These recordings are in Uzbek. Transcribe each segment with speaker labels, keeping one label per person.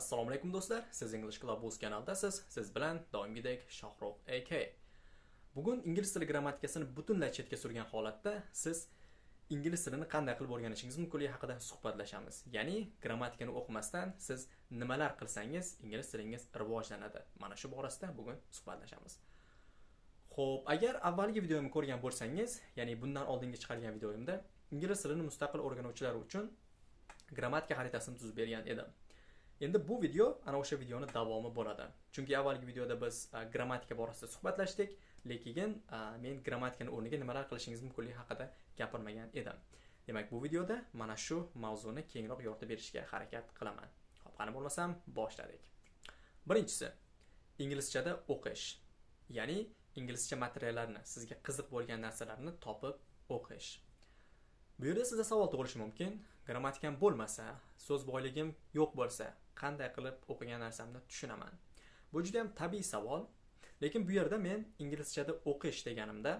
Speaker 1: assalomu alaykum do'stlar. Siz english club o'z kanaldasiz. Siz bilan doimgidek shohrux ak bugun ingliz tili grammatikasini butunlay chetga surgan holatda siz ingliz tilini qanday qilib o'rganishingiz mumkinligi haqida suhbatlashamiz. Ya'ni grammatikani o'qimasdan siz nimalar qilsangiz ingliz tilingiz rivojlanadi. Mana shu borasida bugun suhbatlashamiz. Xo'p, agar avvalgi videomni ko'rgan bo'lsangiz, ya'ni bundan oldingi chiqargan videoyimda ingliz tilini mustaqil o'rganuvchilar uchun grammatika xaritasini tuzib bergan edim. Endi bu video ana o'sha videoni davomi bo'ladi. Chunki avvalgi videoda biz e, grammatika borasida suhbatlashdik, lekin e, men grammatikani o'rniga nimalar qilishingiz mumkinligi haqida gapirmagan edim. Demak, bu videoda mana shu mavzuni kengroq yoritib berishga harakat qilaman. Xo'p, qani bo'lmasam, boshladik. Birinchisi, inglizchada o'qish. Ya'ni inglizcha materiallarni, sizga qiziq bo'lgan narsalarni topib o'qish. Bu yerda sizda savol tug'ilishi mumkin. Grammatikam bo'lmasa, so'z boyligim yo'q bo'lsa, qanday qilib o'qigan narsamni tushunaman? Bu juda ham tabiiy savol. Lekin bu yerda men inglizchada o'qish deganimda,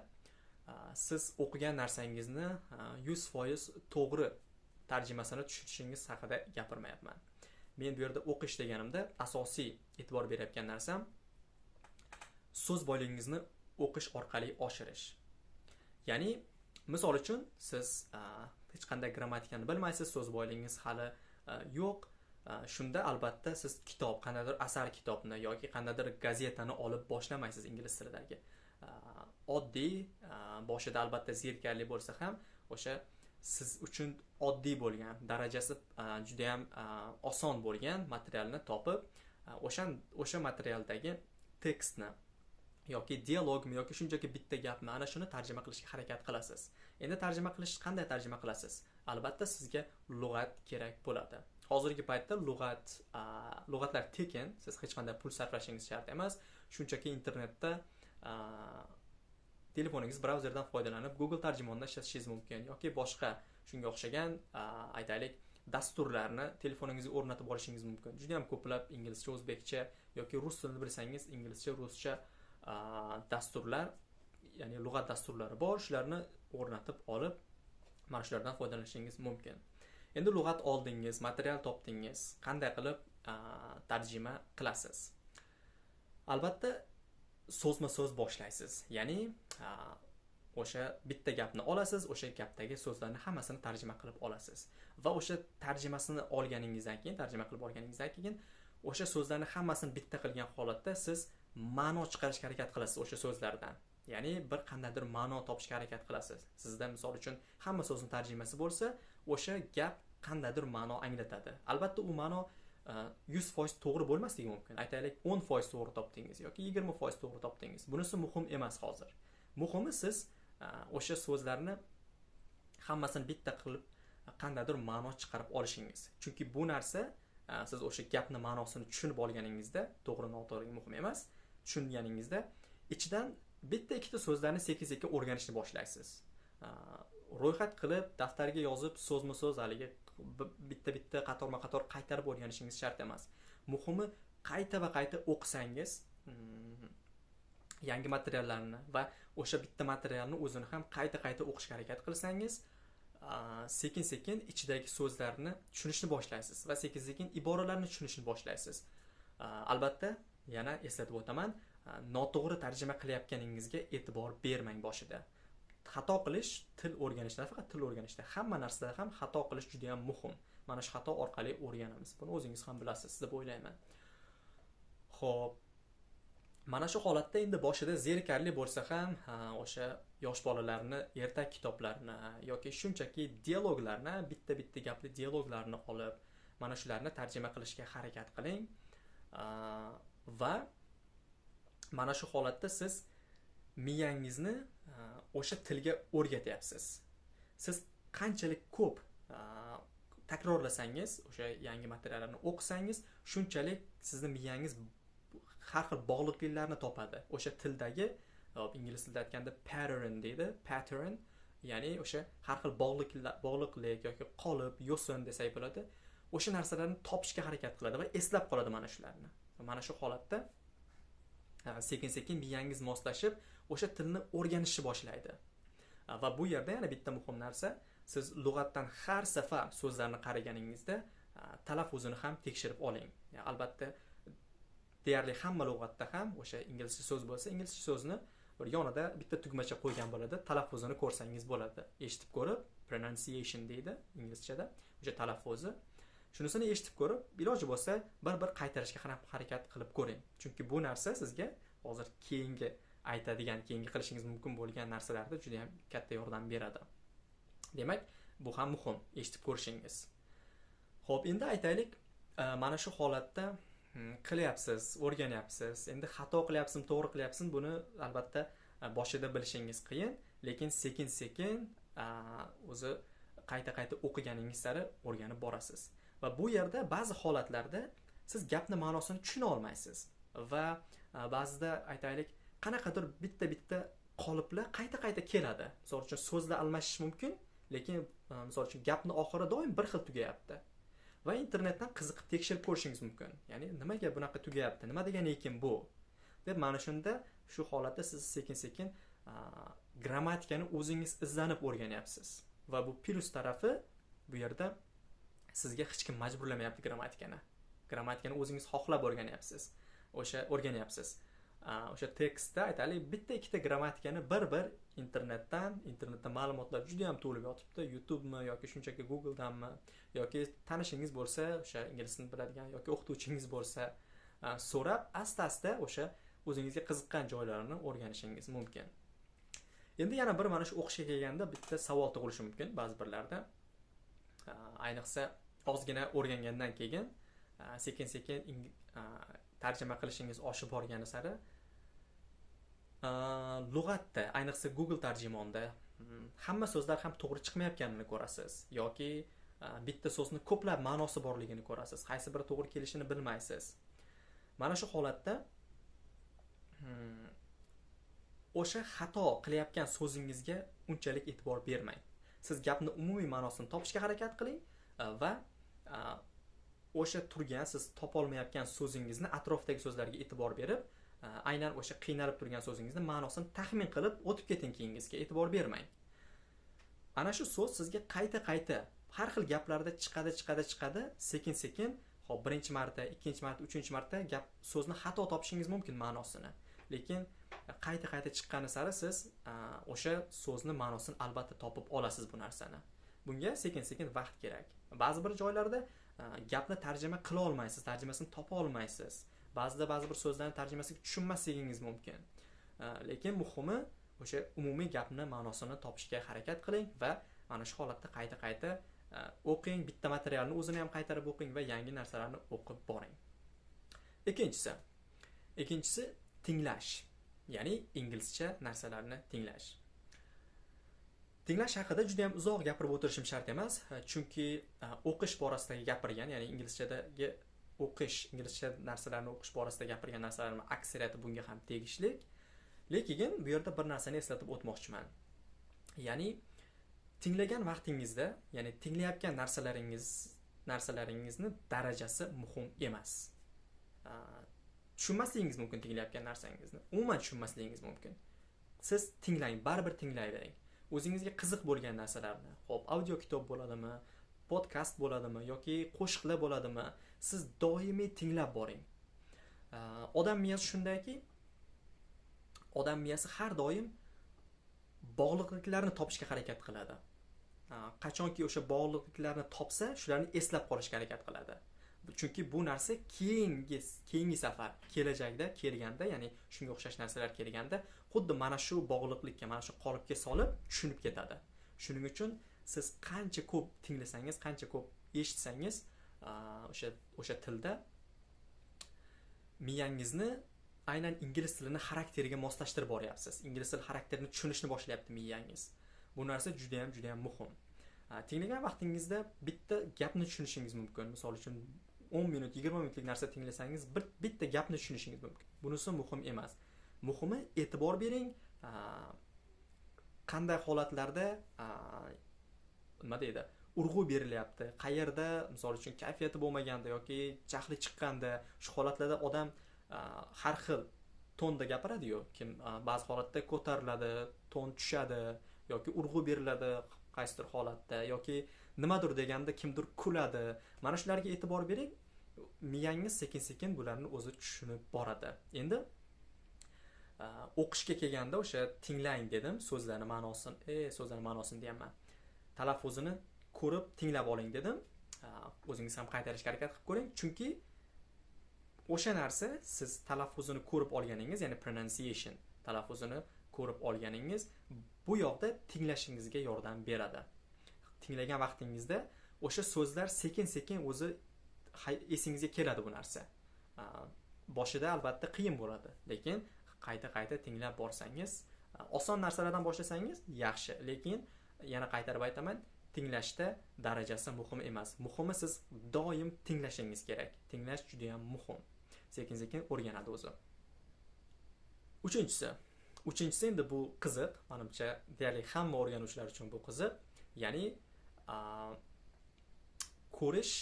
Speaker 1: siz o'qigan narsangizni 100% to'g'ri tarjimasini tushunishingiz haqida gapirmayapman. Men bu yerda o'qish deganimda asosiy e'tibor berayotgan narsam so'z boyligingizni o'qish orqali oshirish ya'ni misol uchun siz hech qanday grammatikani bilmaysiz so'z boyligingiz hali yo'q Э, shunda albatta siz kitob qandaydir asar kitobni yoki qandaydir gazetani olib boshlamaysiz ingliz tilidagi. Э, oddiy э, boshida albatta zerikarli bo'lsa ham o'sha siz uchun oddiy bo'lgan darajasi judayam oson bo'lgan materialni topib o'sha o'sha materialdagi tekstni yoki dialogmi yoki shunchaki bitta gapmi ana shuni tarjima qilishga harakat qilasiz. Endi tarjima qilish qanday tarjima qilasiz? Albatta sizga lug'at kerak bo'ladi. Hozirgi paytda lug'at lug'atlar tekin. Siz hech qanday pul sarflashingiz shart emas. Shunchaki internetda telefoningiz brauzerdan foydalanib google tarjimondan ishlatishingiz mumkin yoki boshqa shunga o'xshagan aytaylik dasturlarni telefoningizga o'rnatib olishingiz mumkin. Juda yam ko'plab inglizcha o'zbekcha yoki rus tilini bilsangiz inglizcha ruscha dasturlar ya'ni lug'at dasturlari bor. Shularni o'rnatib olib mana shulardan foydalanishingiz mumkin. Endi lug'at oldingiz material topdingiz qanday qilib tarjima qilasiz? Albatta so'zma so'z boshlaysiz. Ya'ni o'sha bitta gapni olasiz o'sha gapdagi so'zlarni hammasini tarjima qilib olasiz. Va o'sha tarjimasini olganingizdan keyin tarjima qilib olganingizdan keyin o'sha so'zlarni hammasini bitta qilgan holatda siz ma'no chiqarishga harakat qilasiz o'sha so'zlardan. Ya'ni bir qandaydir ma'no topishga harakat qilasiz. Sizda misol uchun hamma so'zni tarjimasi bo'lsa o'sha gap qandaydir ma'no anglatadi. Albatta u ma'no e, yuz foiz to'g'ri bo'lmasligi mumkin. Aytaylik o'n foiz to'g'ri topdingiz yoki yigirma foiz to'g'ri topdingiz. Bunisi muhim emas hozir. Muhimi siz e, o'sha so'zlarni hammasini bitta qilib e, qandaydir ma'no chiqarib olishingiz. Chunki bu narsa e, siz o'sha gapni ma'nosini tushunib olganingizda to'g'ri noto'g'ri muhim emas. Tushunganingizda ichidan bitta ikkita so'zlarni sekin sekin o'rganishni boshlaysiz. Ro'yxat qilib daftarga yozib so'zma so'z haligi bitta bitta qatorma qator qaytarib o'rganishingiz shart emas. Muhimi qayta va qayta o'qisangiz mm-hmm, yangi materiallarni va o'sha bitta materialni o'zini ham qayta qayta o'qishga harakat qilsangiz sekin sekin ichidagi so'zlarni tushunishni boshlaysiz va sekin sekin iboralarni tushunishni boshlaysiz. Albatta yana eslatib o'taman noto'g'ri tarjima qilayotganingizga e'tibor bermang boshida. Xato qilish til o'rganishda faqat til o'rganishda. Hamma narsada ham xato qilish juda yam muhim. Mana shu xato orqali o'rganamiz. Buni o'zingiz ham bilasiz deb o'ylayman. Ho'p mana shu holatda endi boshida zerikarli bo'lsa ham o'sha yosh bolalarni ertak kitoblarini yoki shunchaki dialoglarni bitta bitta gapli dialoglarni olib mana shularni tarjima qilishga harakat qiling. Va mana shu holatda siz miyangizni Э, o'sha tilga o'rgatyapsiz. Siz qanchalik ko'p э, takrorlasangiz o'sha yangi materiallarni o'qisangiz shunchalik sizni miyangiz har xil bog'liqliklarni topadi. O'sha tildagi э, ingliz tilida aytganda pattern deydi. Pattern ya'ni o'sha har xil bog'liqlik yoki qolip yo'sin desak bo'ladi. O'sha narsalarni topishga harakat qiladi va eslab qoladi mana shularni. Mana shu holatda sekin sekin miyangiz moslashib o'sha tilni o'rganishni boshlaydi. Va bu yerda yana bitta muhim narsa siz lug'atdan har safar so'zlarni qaraganingizda talaffuzini ham tekshirib oling. Albatta deyarli hamma lug'atda ham o'sha inglizcha so'z bo'lsa inglizcha so'zni bir yonida bitta tugmacha qo'ygan bo'ladi talaffuzini ko'rsangiz bo'ladi. Eshitib ko'rib pronunciation deydi inglizchada o'sha talaffuzi. Shunisini eshitib ko'rib iloji bo'lsa bir bir qaytarishga harakat qilib ko'ring. Chunki bu narsa sizga hozir keyingi aytadigan keyingi qilishingiz mumkin bo'lgan narsalarda juda yam katta yordam beradi. Demak bu ham muhim eshitib ko'rishingiz. Ho'p endi aytaylik e, mana shu holatda hmm, qilyapsiz o'rganyapsiz. Endi xato qilyapsizmi to'g'ri qilyapsizmi buni albatta e, boshida bilishingiz qiyin. Lekin sekin sekin o'zi qayta qayta o'qiganingiz sari o'rganib borasiz. Va bu yerda ba'zi holatlarda siz gapni ma'nosini tushuna olmaysiz. Va ba'zida aytaylik qanaqadir bitta bitta qoliplar qayta qayta keladi. Misol uchun so'zlar almashish mumkin lekin misol uchun gapni oxiri doim bir xil tugayapti. Va internetdan qiziqib tekshirib ko'rishingiz mumkin. Ya'ni nimaga bunaqa tugayapti? Nima degani ekan bu? Deb mana shunda shu holatda siz sekin sekin grammatikani o'zingiz izlanib o'rganyapsiz. Va bu plyus tarafi bu yerda sizga hech kim majburlamayapti grammatikani. Grammatikani o'zingiz xohlab o'rganyapsiz. O'sha o'rganyapsiz. O'sha tekstda aytaylik bitta ikkita grammatikani bir bir internetdan internetda ma'lumotlar juda yam to'lib yotibdi. Youtubemi yoki shunchaki googledanmi yoki tanishingiz bo'lsa o'sha ingliz tilini biladigan yoki o'qituvchingiz bo'lsa so'rab asta asta o'sha o'zingizga qiziqqan joylarini o'rganishingiz mumkin. Endi yana bir mana shu o'qishga kelganda bitta savol tug'ilishi mumkin ba'zi birlarda. Э, ayniqsa ozgina o'rgangandan keyin э, sekin sekin э, tarjima qilishingiz oshib borgani sari lug'atda ayniqsa google tarjimonda mm, hamma so'zlar ham to'g'ri chiqmayotganini ko'rasiz yoki e, bitta so'zni ko'plab ma'nosi borligini ko'rasiz qaysi biri to'g'ri kelishini bilmaysiz. Mana shu holatda mm, o'sha xato qilayotgan so'zingizga unchalik e'tibor bermang. Siz gapni umumiy ma'nosini topishga harakat qiling e, va e, o'sha turgan siz topolmayotgan so'zingizni atrofdagi so'zlarga e'tibor berib e, aynan o'sha qiynalib turgan so'zingizni ma'nosini taxmin qilib o'tib keting keyingisiga e'tibor bermang. Ana shu so'z sizga qayta qayta har xil gaplarda chiqadi chiqadi chiqadi. Sekin sekin hop birinchi marta ikkinchi marta uchinchi marta gap so'zni xato topishingiz mumkin ma'nosini. Lekin qayta qayta chiqqani sari siz o'sha so'zni ma'nosini albatta topib olasiz bu narsani. Bunga sekin sekin vaqt kerak. Ba'zi bir joylarda gapni tarjima qila olmaysiz tarjimasini topa olmaysiz. Ba'zida ba'zi bir so'zlarni tarjimasiga tushunmasligingiz mumkin. Lekin muhimi o'sha umumiy gapni ma'nosini topishga harakat qiling va mana shu holatda qayta qayta o'qing bitta materialni o'zini ham qaytarib o'qing va yangi narsalarni o'qib boring. Ikkinchisi ikkinchisi tinglash. Ya'ni inglizcha narsalarni tinglash. Tinglash haqida juda yam uzoq gapirib o'tirishim shart emas chunki e, o'qish borasidagi gapirgan ya'ni inglizchadagi o'qish inglizcha narsalarni o'qish borasida gapirgan narsalarni aksariyati bunga ham tegishli. Lekin bu yerda bir narsani eslatib o'tmoqchiman. Ya'ni tinglagan vaqtingizda ya'ni tinglayotgan narsalaringiz narsalaringizni darajasi muhim emas. E, tushunmasligingiz mumkin tinglayotgan narsangizni. Umuman tushunmasligingiz mumkin. Siz tinglang baribir tinglayvering o'zingizga qiziq bo'lgan narsalarni ho'p audio kitob bo'ladimi podkast bo'ladimi yoki qo'shiqlar bo'ladimi siz doimiy tinglab boring. Odam miyasi shundayki odam miyasi har doim bog'liqliklarni topishga harakat qiladi. Qachonki o'sha bog'liqliklarni topsa shularni eslab qolishga harakat qiladi. Chunki bu narsa keyingi keyingi safar kelajakda kelganda ya'ni shunga o'xshash narsalar kelganda xuddi mana shu bog'liqlikka mana shu qolipga solib tushunib ketadi. Shuning uchun siz qancha ko'p tinglasangiz qancha ko'p eshitsangiz o'sha o'sha tilda miyangizni aynan ingliz tilini xarakteriga moslashtirib boryapsiz. Ingliz tili xarakterini tushunishni boshlayapti miyangiz. Bu narsa judayam judayam muhim. Tinglagan vaqtingizda bitta gapni tushunishingiz mumkin. Misol uchun o'n minut yigirma minutlik narsa tinglasangiz bir bitta gapni tushunishingiz mumkin. Bunisi muhim emas. Muhimi e'tibor bering. Qanday holatlarda nima deydi urg'u berilyapti? Qayerda? Misol uchun kayfiyati bo'lmaganda yoki jahli chiqqanda shu holatlarda odam har xil tonda gapiradiyu. Kim ba'zi holatda ko'tariladi ton tushadi yoki urg'u beriladi qaysidir holatda yoki nimadir deganda kimdir kuladi. Mana shularga e'tibor bering. Miyangiz sekin sekin bularni o'zi tushunib boradi. Endi o'qishga kelganda o'sha tinglang dedim so'zlarni ma'nosini e so'zlarni ma'nosini deyapman. Talaffuzini ko'rib tinglab oling dedim. O'zingiz ham qaytarishga harakat qilib ko'ring. Chunki o'sha narsa siz talaffuzini ko'rib olganingiz ya'ni pronunciation talaffuzini ko'rib olganingiz bu yoqda tinglashingizga yordam beradi. Tinglagan vaqtingizda o'sha so'zlar sekin sekin o'zi esingizga keladi bu narsa. Boshida albatta qiyin bo'ladi. Lekin qayta qayta tinglab borsangiz oson narsalardan boshlasangiz yaxshi. Lekin yana qaytarib aytaman tinglashda darajasi muhim emas. Muhimi siz doim tinglashingiz kerak. Tinglash juda yam muhim. Sekin sekin o'rganadi o'zi. Uchinchisi. Uchinchisi endi bu qiziq manimcha deyarli hamma o'rganuvchilar uchun bu qiziq. Ya'ni ko'rish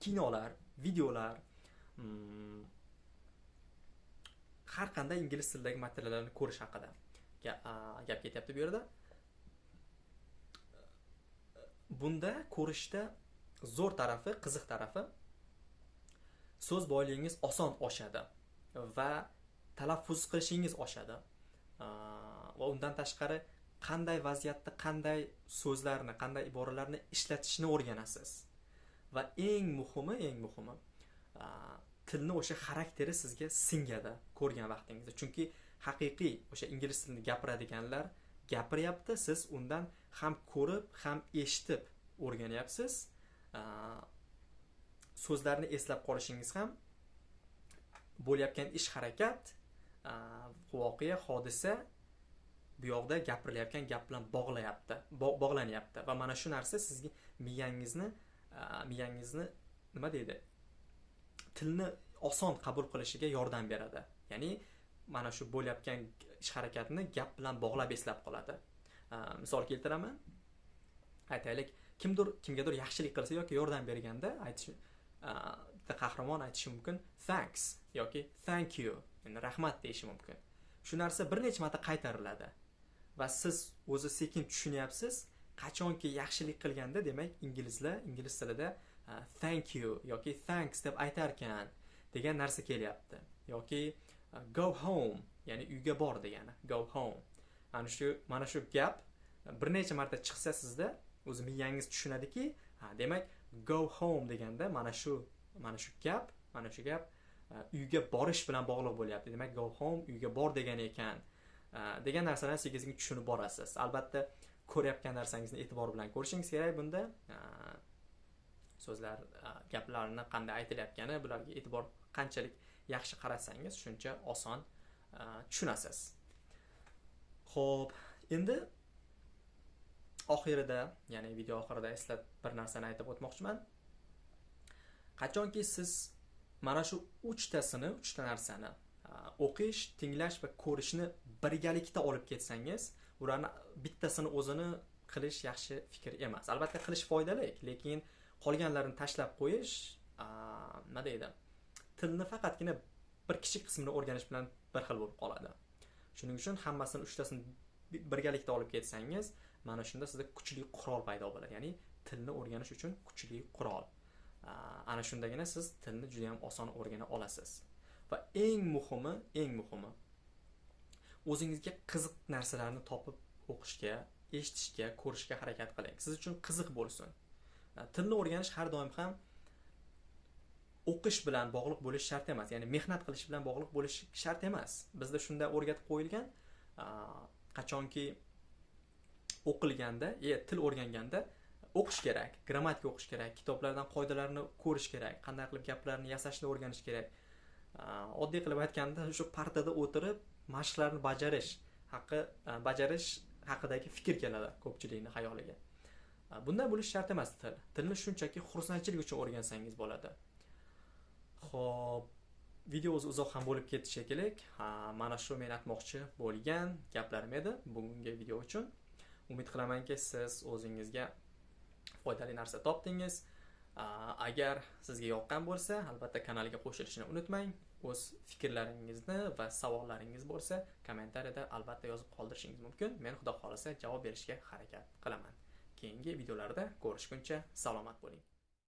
Speaker 1: kinolar videolar mm, har qanday ingliz tilidagi materiallarni ko'rish haqida gap ketyapti bu yerda. Bunda ko'rishda zo'r tarafi qiziq tarafi so'z boyligingiz oson oshadi va talaffuz qilishingiz oshadi. Va undan tashqari qanday vaziyatda qanday so'zlarni qanday iboralarni ishlatishni o'rganasiz. Va eng muhimi eng muhimi tilni o'sha xarakteri sizga singadi ko'rgan vaqtingizda. Chunki haqiqiy o'sha ingliz tilini gapiradiganlar gapiryapti siz undan ham ko'rib ham eshitib o'rganyapsiz. So'zlarni eslab qolishingiz ham bo'layotgan ish harakat voqea hodisa bu yoqda gapirilayotgan gap bilan bog'layapti bog'lanyapti. Va mana shu narsa sizga miyangizni miyangizni nima deydi tilni oson qabul qilishiga yordam beradi. Ya'ni mana shu bo'layotgan ish harakatni gap bilan bog'lab eslab qoladi. Misol keltiraman. Aytaylik kimdir kimgadir yaxshilik qilsa yoki yordam berganda aytish bitta qahramon aytishi mumkin thanks yoki thank you endi rahmat deyishi mumkin. Shu narsa bir necha marta qaytariladi. Va siz o'zi sekin tushunyapsiz. Qachonki yaxshilik qilganda demak inglizlar ingliz tilida thank you yoki thanks deb aytarkan degan narsa kelyapti. Yoki go home ya'ni uyga bor degani go home. Mana shu mana shu gap bir necha marta chiqsa sizda o'zi miyangiz tushunadiki ha demak go home deganda mana shu mana shu gap mana shu gap uyga borish bilan bog'liq bo'lyapti. Demak go home uyga bor degan ekan. Э, degan narsalarni sekin sekin tushunib borasiz. Albatta ko'rayotgan narsangizni e'tibor bilan ko'rishingiz kerak. Bunda e, so'zlar e, gaplarni qanday aytilayotgani bularga e'tibor qanchalik yaxshi qarasangiz shuncha oson e, tushunasiz. Ho'p endi oxirida ya'ni video oxirida eslat bir narsani aytib o'tmoqchiman. Qachonki siz mana shu uchtasini uchta narsani o'qish tinglash va ko'rishni birgalikda olib ketsangiz ularni bittasini o'zini qilish yaxshi fikr emas. Albatta qilish foydali lekin qolganlarini tashlab qo'yish nima deydi tilni faqatgina bir kichik qismini o'rganish bilan bir xil bo'lib qoladi. Shuning uchun hammasini uchtasini birgalikda olib ketsangiz mana shunda sizda kuchli qurol paydo bo'ladi. Ya'ni tilni o'rganish uchun kuchli qurol. Ana shundagina siz tilni juda yam oson o'rgana olasiz. Va eng muhimi eng muhimi o'zingizga qiziq narsalarni topib o'qishga eshitishga ko'rishga harakat qiling. Siz uchun qiziq bo'lsin. Tilni o'rganish har doim ham o'qish bilan bog'liq bo'lishi shart emas. Ya'ni mehnat qilish bilan bog'liq bo'lishi shart emas. Bizda shunday o'rgatib qo'yilgan qachonki o'qilganda e til o'rganganda o'qish kerak grammatika o'qish kerak kitoblardan qoidalarni ko'rish kerak qanday qilib gaplarni yasashni o'rganish kerak. Oddiy qilib aytganda shu partada o'tirib mashqlarni bajarish haqi bajarish haqidagi fikr keladi ko'pchilikni xayoliga. Bunday bo'lishi shart emas til. Tilni shunchaki xursandchilik uchun o'rgansangiz bo'ladi. Ho'p video o'zi uzoq ham bo'lib ketdi shekilli mana shu men aytmoqchi bo'lgan gaplarim edi bugungi video uchun. Umid qilamanki siz o'zingizga foydali narsa topdingiz. Agar sizga yoqqan bo'lsa albatta kanalga qo'shilishni unutmang. O'z fikrlaringizni va savollaringiz bo'lsa kommentariyada albatta yozib qoldirishingiz mumkin. Men xudo xohlasa javob berishga harakat qilaman. Keyingi videolarda ko'rishguncha salomat bo'ling.